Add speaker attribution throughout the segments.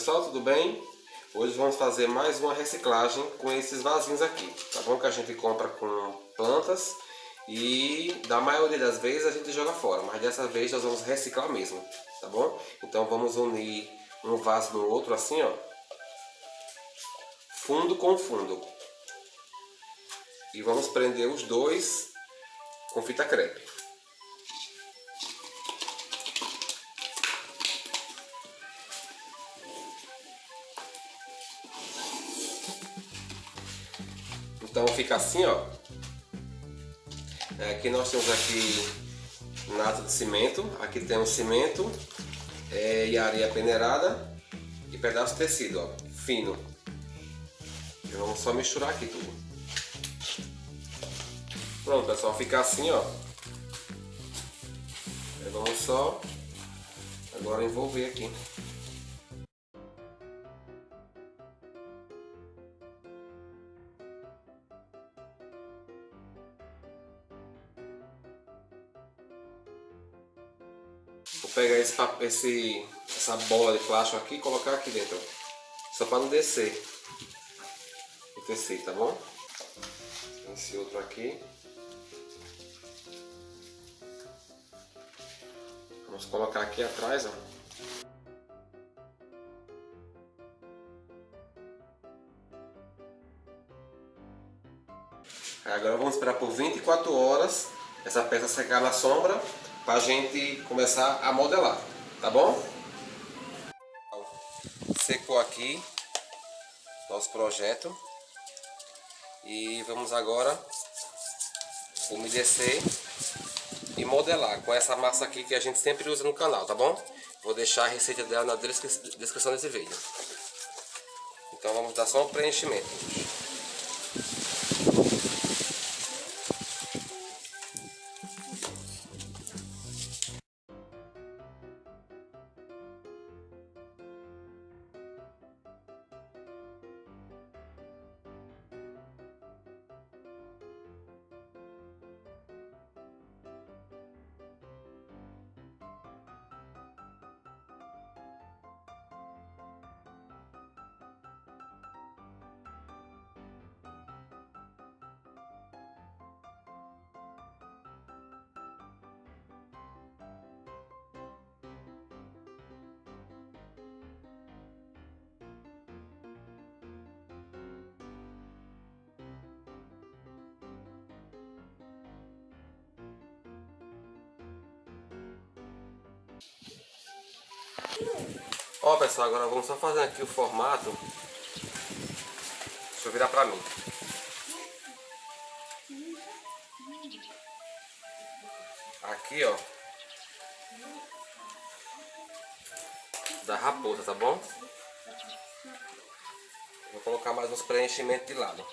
Speaker 1: pessoal, tudo bem? Hoje vamos fazer mais uma reciclagem com esses vasinhos aqui, tá bom? Que a gente compra com plantas e da maioria das vezes a gente joga fora, mas dessa vez nós vamos reciclar mesmo, tá bom? Então vamos unir um vaso no outro assim, ó. Fundo com fundo. E vamos prender os dois com fita crepe. Fica assim, ó. É, aqui nós temos aqui nata de cimento. Aqui tem o cimento é, e areia peneirada e pedaço de tecido, ó, fino. E vamos só misturar aqui tudo. Pronto, pessoal, fica assim, ó. Vamos só agora envolver aqui. Vou pegar esse, esse, essa bola de plástico aqui e colocar aqui dentro. Só para não descer o tecido, tá bom? Esse outro aqui. Vamos colocar aqui atrás, ó. Agora vamos esperar por 24 horas essa peça secar na sombra para a gente começar a modelar, tá bom? Secou aqui nosso projeto e vamos agora umedecer e modelar com essa massa aqui que a gente sempre usa no canal, tá bom? Vou deixar a receita dela na descrição desse vídeo. Então vamos dar só um preenchimento. Ó pessoal, agora vamos só fazer aqui o formato. Deixa eu virar pra mim. Aqui ó. Da raposa, tá bom? Vou colocar mais uns preenchimentos de lado.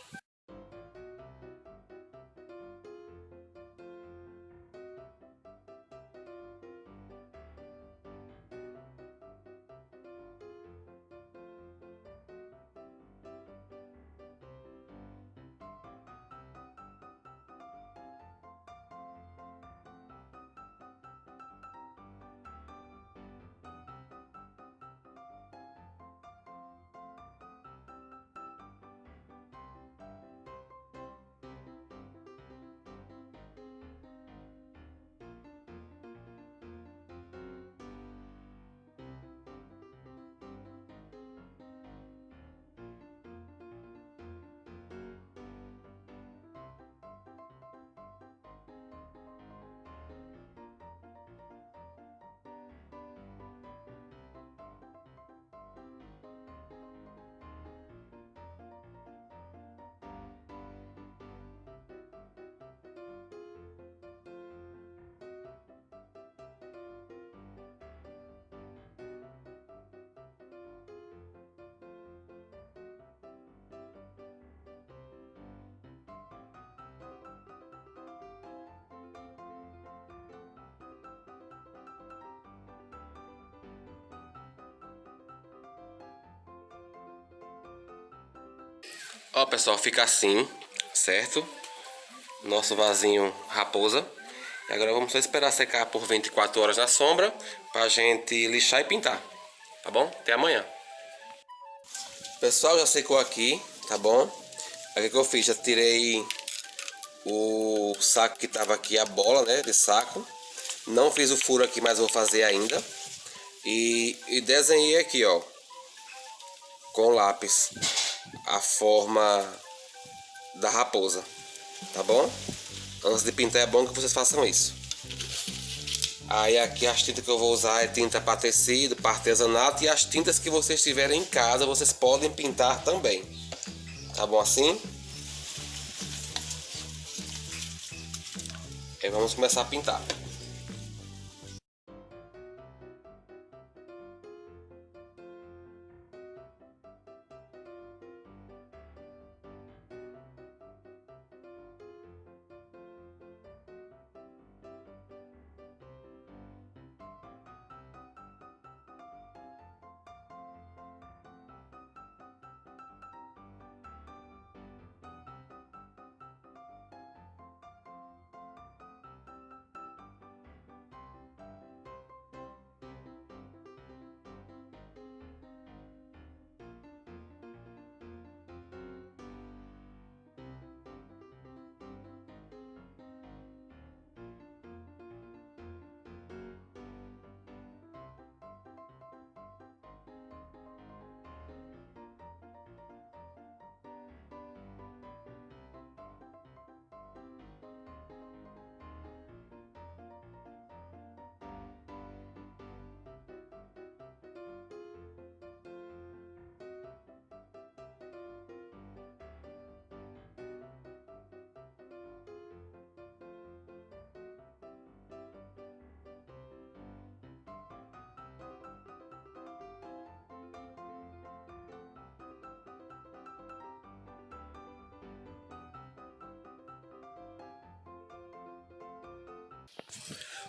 Speaker 1: Ó pessoal, fica assim, certo? Nosso vasinho raposa. E agora vamos só esperar secar por 24 horas na sombra pra gente lixar e pintar. Tá bom? Até amanhã. Pessoal, já secou aqui, tá bom? Aí o que eu fiz? Já tirei o saco que tava aqui, a bola, né, de saco. Não fiz o furo aqui, mas vou fazer ainda. E, e desenhei aqui, ó, com lápis, a forma da raposa, tá bom? Antes de pintar é bom que vocês façam isso. Aí aqui as tintas que eu vou usar é tinta para tecido, para artesanato e as tintas que vocês tiverem em casa vocês podem pintar também. Tá bom assim? Aí vamos começar a pintar.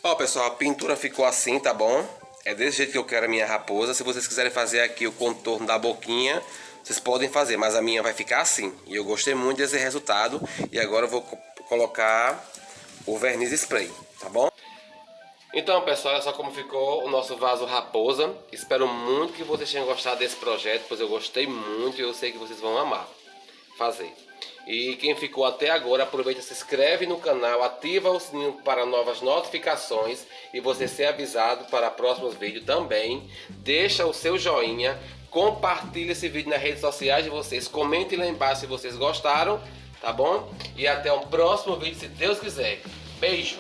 Speaker 1: Ó, pessoal, a pintura ficou assim, tá bom? É desse jeito que eu quero a minha raposa. Se vocês quiserem fazer aqui o contorno da boquinha, vocês podem fazer, mas a minha vai ficar assim. E eu gostei muito desse resultado. E agora eu vou colocar o verniz spray, tá bom? Então, pessoal, olha só como ficou o nosso vaso raposa. Espero muito que vocês tenham gostado desse projeto, pois eu gostei muito e eu sei que vocês vão amar fazer. E quem ficou até agora, aproveita, se inscreve no canal, ativa o sininho para novas notificações e você ser avisado para próximos vídeos também. Deixa o seu joinha, compartilhe esse vídeo nas redes sociais de vocês, comente lá embaixo se vocês gostaram, tá bom? E até o próximo vídeo, se Deus quiser. Beijo!